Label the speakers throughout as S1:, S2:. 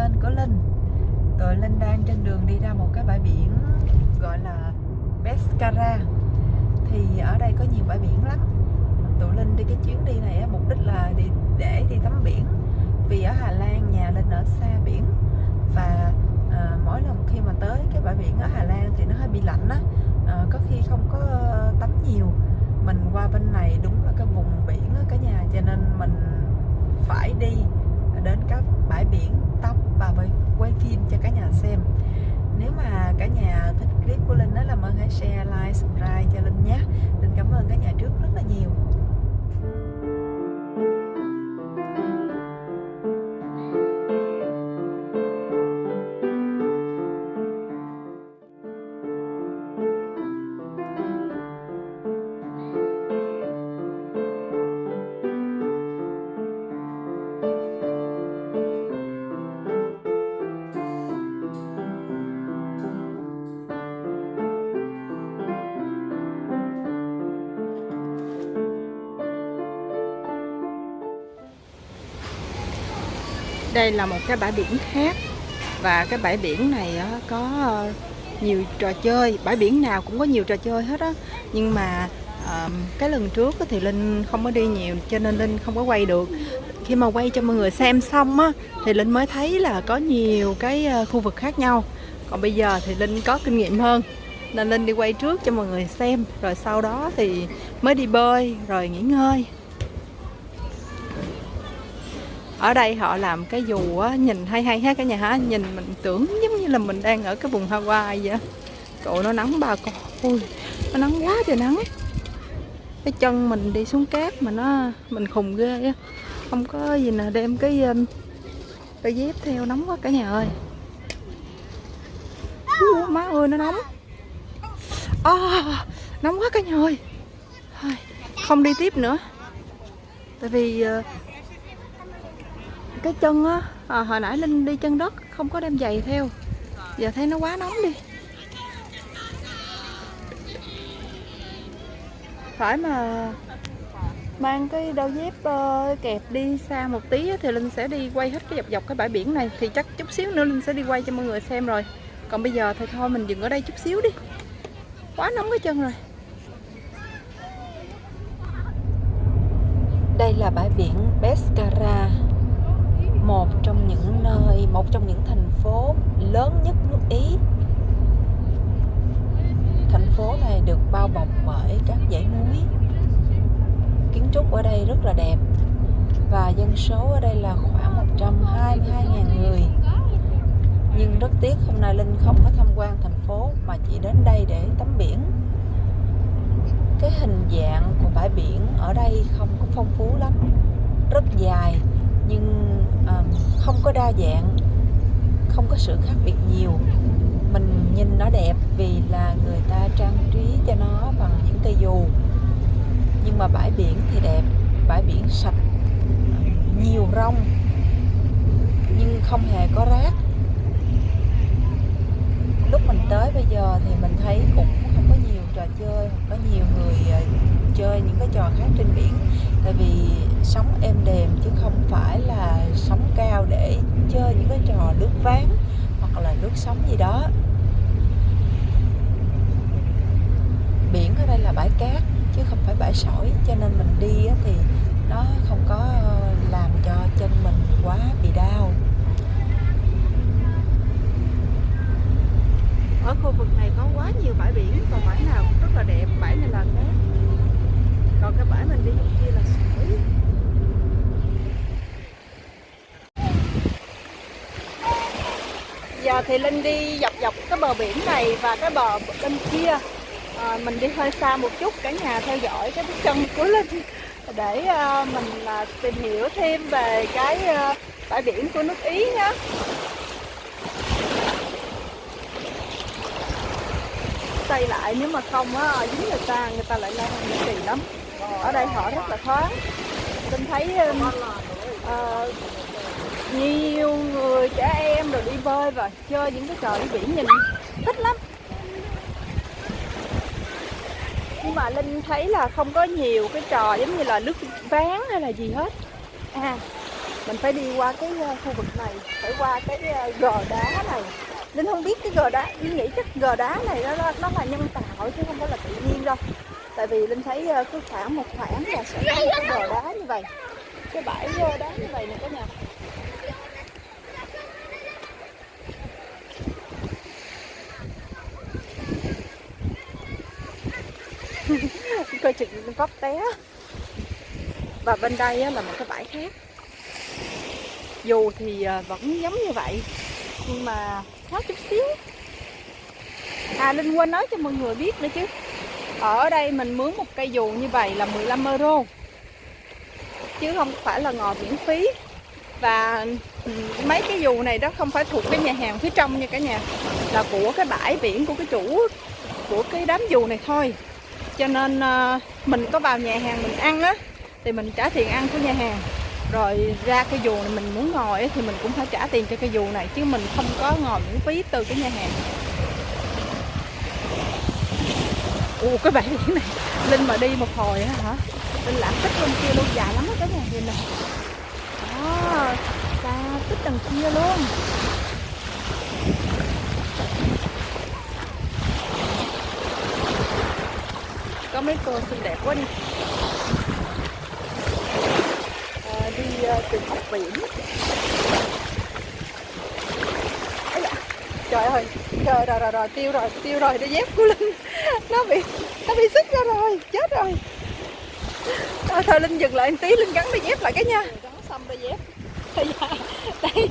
S1: kênh của Linh. Tụi Linh đang trên đường đi ra một cái bãi biển gọi là Pescara. Thì ở đây có nhiều bãi biển lắm. Tụi Linh đi cái chuyến đi này mục đích là đi để đi tắm biển. Vì ở Hà Lan nhà Linh ở xa biển. Và à, mỗi lần khi mà tới cái bãi biển ở Hà Lan thì nó hơi bị lạnh á. À, Có khi không có tắm nhiều. Mình qua bên này đúng là cái vùng biển á cả nhà Cho nên mình phải đi đến các bãi biển tắm và quay phim cho cả nhà xem. Nếu mà cả nhà thích clip của Linh đó làm ơn hãy share, like, subscribe cho Linh nhé. Linh cảm ơn cả nhà trước rất là nhiều. Đây là một cái bãi biển khác. Và cái bãi biển này có ờ, nhiều trò chơi. Bãi biển nào cũng có nhiều trò chơi hết á. Nhưng mà cái lần trước thì linh không có đi nhiều, cho nên linh không có quay được. Khi mà quay cho mọi người xem xong á, thì linh mới thấy là có nhiều cái ờ, khu vực khác nhau. Còn bây giờ thì linh có kinh nghiệm hơn, nên linh đi quay trước cho mọi người xem. Rồi sau đó thì mới đi bơi, rồi nghỉ ngơi ở đây họ làm cái dù á, nhìn hay hay hết cả nhà hả? Nhìn mình tưởng giống như là mình đang ở cái vùng Hawaii vậy cậu nó nắng bà con. Ui, nó nắng quá trời nắng. Cái chân mình đi xuống cát mà nó mình khùng ghê á. Không có gì nè đem cái um, cái đôi dép theo nóng quá cả nhà ơi. Uh, má ơi nó nóng. À, nóng quá cả nhà ơi. Không đi tiếp nữa. Tại vì ờ, cái chân á à, hồi nãy linh đi chân đất không có đem giày theo. Giờ thấy nó quá nóng đi. Phải mà mang cái đôi dép uh, kẹp đi xa một tí thì linh sẽ đi quay hết cái dọc dọc cái bãi biển này. Thì chắc chút xíu nữa linh sẽ đi quay cho mọi người xem rồi. Còn bây giờ thì thôi mình dừng ở đây chút xíu đi. Quá nóng cái chân rồi. Đây là bãi biển Pescara một trong những nơi, một trong những thành phố lớn nhất nước Ý. Thành phố này được bao bọc bởi các dãy núi. Kiến trúc ở đây rất là đẹp và dân số ở đây là khoảng 122.000 người. Nhưng rất tiếc hôm nay Linh không có tham quan thành phố mà chỉ đến đây để tắm biển. Cái hình dạng của bãi biển ở đây không có phong phú lắm, rất dài nhưng không có đa dạng, không có sự khác biệt nhiều. Mình nhìn nó đẹp vì là người ta trang trí cho nó bằng những cây dù. Nhưng mà bãi biển thì đẹp, bãi biển sạch, nhiều rong, nhưng không hề có rác. Lúc mình tới bây giờ thì mình thấy cũng không có nhiều trò chơi có nhiều người ờ, chơi những cái trò khác trên biển. Tại vì sóng êm đềm chứ không phải là sóng cao để chơi những cái trò nước ván hoặc là nước sóng gì đó. Biển ở đây là bãi cát chứ không phải bãi sỏi, cho nên mình đi thì nó không có ờ, làm cho chân mình quá bị đau. Ở khu vực này có quá nhiều bãi biển, còn bãi nào cũng rất là đẹp, bãi này là cát còn cái bãi mình đi kia là sỏi giờ thì linh đi dọc dọc cái bờ biển này và cái bờ bên kia. À, mình đi hơi xa một chút cả nhà theo dõi cái bước chân của linh. Để uh, mình uh, tìm hiểu thêm về cái uh, bãi biển của nước ý nhé xây lại nếu mà không á dính người ta người ta lại la hàng kỳ lắm ở đây họ rất là thoáng. Linh thấy uh, nhiều người trẻ em rồi đi bơi và chơi những cái trò đi biển nhìn thích lắm. Nhưng mà linh thấy là không có nhiều cái trò giống như là nước ván hay là gì hết. À mình phải đi qua cái ờ, khu vực này phải qua cái ờ, gò đá này. Linh không biết cái gò đá linh nghĩ chắc gò đá này nó nó là nhân tạo chứ không phải là tự nhiên đâu tại vì linh thấy ờ, cứ khoảng một khoảng là sẽ có một cái bờ đá như vậy. Cái bãi đá như vậy nè cả nhà. Coi chừng vấp té. Và bên đây là một cái bãi khác. Dù thì ờ, vẫn giống như vậy, nhưng mà khác chút xíu. À linh quên nói cho mọi người biết nữa chứ ở đây mình mướn một cây dù như vậy là 15 euro. Chứ không phải là ngồi miễn phí. Và ừ, mấy cái dù này đó không phải thuộc cái nhà hàng phía trong nha cả nhà. Là của cái bãi biển của cái chủ của cái đám dù này thôi. Cho nên ờ, mình có vào nhà hàng mình ăn á thì mình trả tiền ăn của nhà hàng. Rồi ra cái dù này mình muốn ngồi ấy, thì mình cũng phải trả tiền cho cái dù này chứ mình không có ngồi miễn phí từ cái nhà hàng. Ủa cái bãi biển này linh mà đi một hồi á hả? Linh lãng tích bên kia luôn dài lắm á cái nhà nhìn này. Đó xa tích đằng kia luôn. Có mấy cô xinh đẹp quá đi. À, đi uh, tìm học biển. Trời ơi trời rồi rồi rồi tiêu rồi tiêu rồi đôi dép của linh nó bị nó bị sức ra rồi chết rồi. Thôi, thôi linh dừng lại một tí linh gắn đôi dép lại cái nha. Gắn xong đôi dép. Đây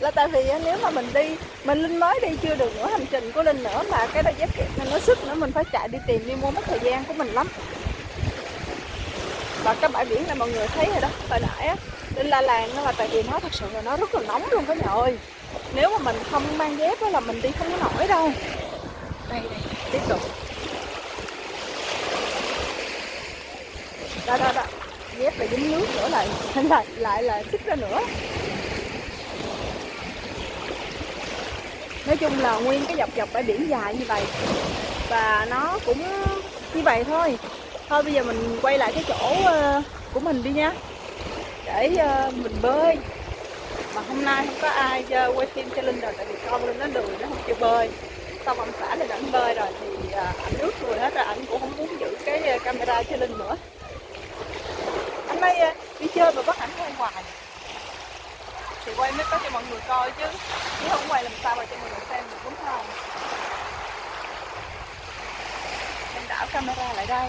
S1: là tại vì nếu mà mình đi mình linh mới đi chưa được nữa hành trình của linh nữa mà cái đôi dép kẹp nên nó sức nữa mình phải chạy đi tìm đi mua mất thời gian của mình lắm. Và cái bãi biển này mọi người thấy rồi đó hồi nãy á linh la làng nó là tại vì nó thật sự là nó rất là nóng luôn cả nhà ơi. Nếu mà mình không mang dép đó là mình đi không có nổi đâu. Đây đây tiếp tục. Đó đó đó. Dép lại dính nước nữa lại lại lại là xích ra nữa. Nói chung là nguyên cái dọc dọc bãi biển dài như vậy. Và nó cũng như vậy thôi. Thôi bây giờ mình quay lại cái chỗ ờ, của mình đi nha. Để ờ, mình bơi. Mà hôm nay không có ai quay phim cho linh rồi, tại vì con linh nó lười, nó không chịu bơi xong ông xã lên ảnh bơi rồi thì à, ảnh nước rồi hết rồi, ảnh cũng không muốn giữ cái à, camera cho linh nữa. Anh nay à, đi chơi mà bắt ảnh quay ngoài thì quay mới có cho mọi người coi chứ. Chứ không quay làm sao mà cho mọi người xem được, đúng không? Em đảo camera lại đây.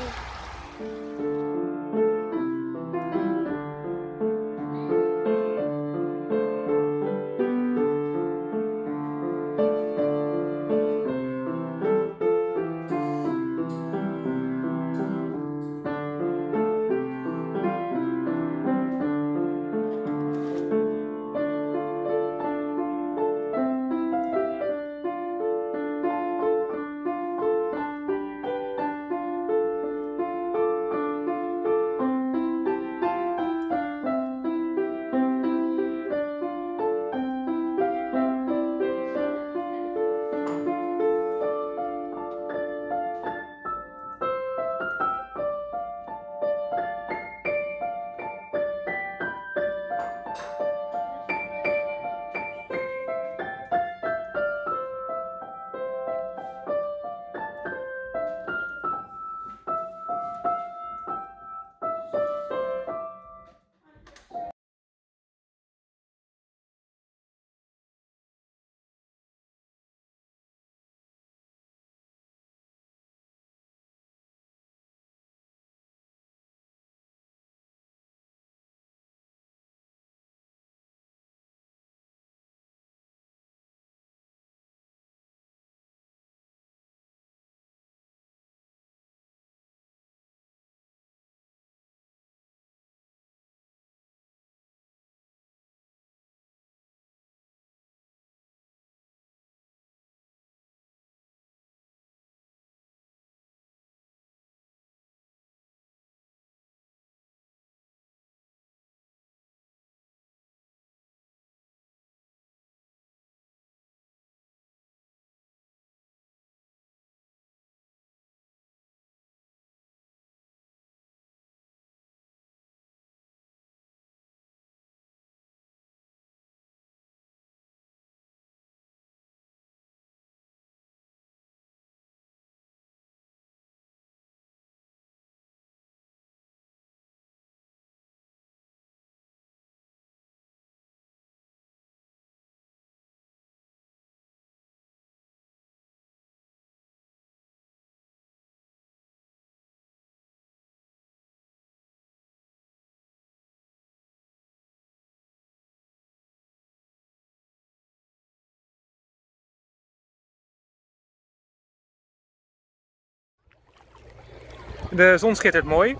S2: De zon schittert mooi.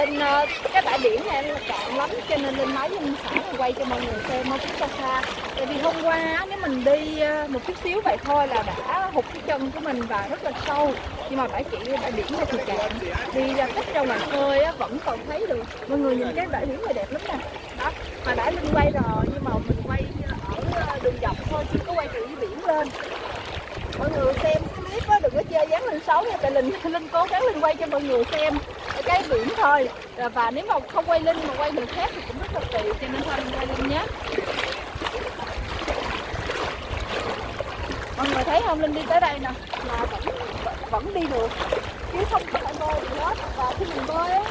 S1: Linh ờ, cái bãi biển này là cạn lắm cho nên Linh nói với Linh xã quay cho mọi người xem một chút xa xa. Tại vì hôm qua nếu mình đi ờ, một chút xíu vậy thôi là đã hụt cái chân của mình và rất là sâu. Nhưng mà bãi chỉ bãi biển này thì cạn đi ra cách ra ngoài khơi á, vẫn còn thấy được. Mọi người nhìn cái bãi biển này đẹp lắm nè. Đó mà đã Linh quay rồi nhưng mà mình quay ờ, ở đường dọc thôi chưa có quay từ dưới biển lên. Mọi người xem á, đừng có chơi dáng lên xấu nha, tại linh linh cố gắng linh quay cho mọi người xem cái biển thôi. Và- nếu mà không quay linh mà quay người khác thì cũng rất là kỳ, cho nên thôi linh quay linh nhé. Mọi người thấy không? Linh đi tới đây nè. Là vẫn vẫn đi được. Chứ không có phải bơi gì hết. Và khi mình bơi á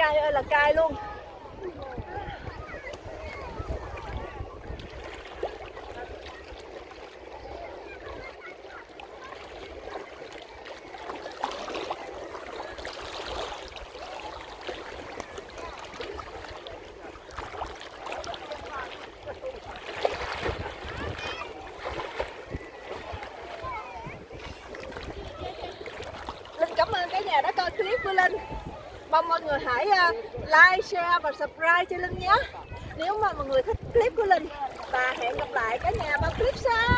S1: កាយអើយលកាយលោក người hãy à, like, share và subscribe cho Linh nhé. Nếu mà mọi người thích clip của Linh Và hẹn gặp lại cả nhà vào clip sau.